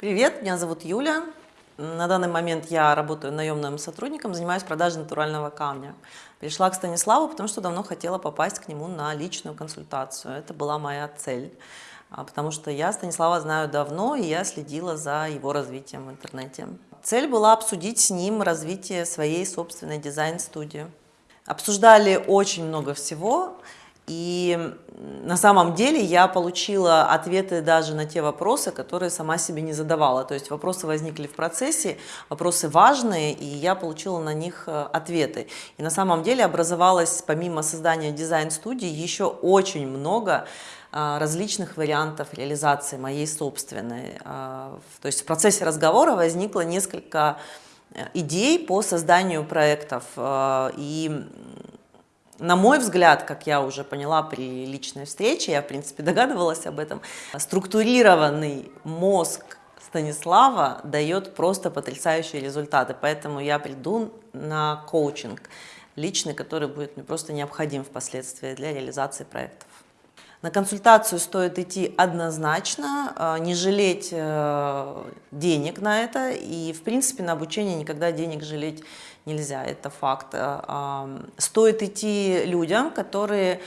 Привет, меня зовут Юля. На данный момент я работаю наемным сотрудником, занимаюсь продажей натурального камня. Пришла к Станиславу, потому что давно хотела попасть к нему на личную консультацию. Это была моя цель. А, потому что я Станислава знаю давно, и я следила за его развитием в интернете. Цель была обсудить с ним развитие своей собственной дизайн-студии. Обсуждали очень много всего, и на самом деле я получила ответы даже на те вопросы, которые сама себе не задавала. То есть вопросы возникли в процессе, вопросы важные, и я получила на них э, ответы. И на самом деле образовалось, помимо создания дизайн-студии, еще очень много э, различных вариантов реализации моей собственной. Э, то есть в процессе разговора возникло несколько идей по созданию проектов. И на мой взгляд, как я уже поняла при личной встрече, я в принципе догадывалась об этом, структурированный мозг Станислава дает просто потрясающие результаты, поэтому я приду на коучинг личный, который будет мне просто необходим впоследствии для реализации проектов. На консультацию стоит идти однозначно, а, не жалеть э, денег на это, и в принципе на обучение никогда денег жалеть нельзя, это факт. А, стоит идти людям, которые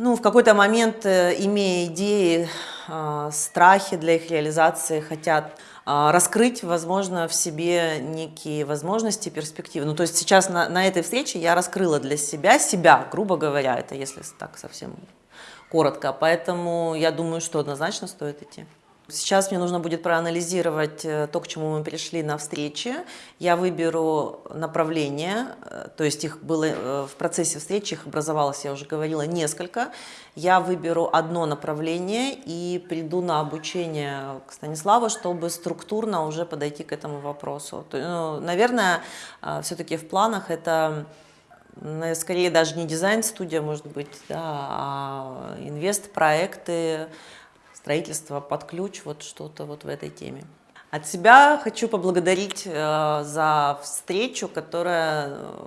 ну, в какой-то момент, э, имея идеи, а, страхи для их реализации, хотят раскрыть, возможно, в себе некие возможности, перспективы. Ну, то есть сейчас на, на этой встрече я раскрыла для себя, себя, грубо говоря, это если так совсем коротко, поэтому я думаю, что однозначно стоит идти. Сейчас мне нужно будет проанализировать э, то, к чему мы пришли на встрече. Я выберу направление, э, то есть их было э, в процессе встречи, их образовалось, я уже говорила, несколько. Я выберу одно направление и приду на обучение к Станиславу, чтобы структурно уже подойти к этому вопросу. Ну, наверное, все-таки в планах это скорее даже не дизайн-студия, может быть, да, а инвест-проекты, строительство под ключ, вот что-то вот в этой теме. От себя хочу поблагодарить э, за встречу, которая, э,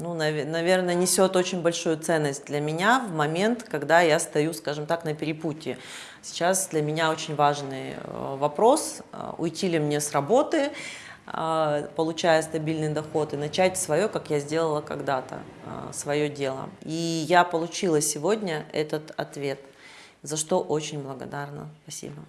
ну, нав наверное, несет очень большую ценность для меня в момент, когда я стою, скажем так, на перепутье. Сейчас для меня очень важный э, вопрос, уйти ли мне с работы, получая стабильный доход, и начать свое, как я сделала когда-то, свое дело. И я получила сегодня этот ответ, за что очень благодарна. Спасибо.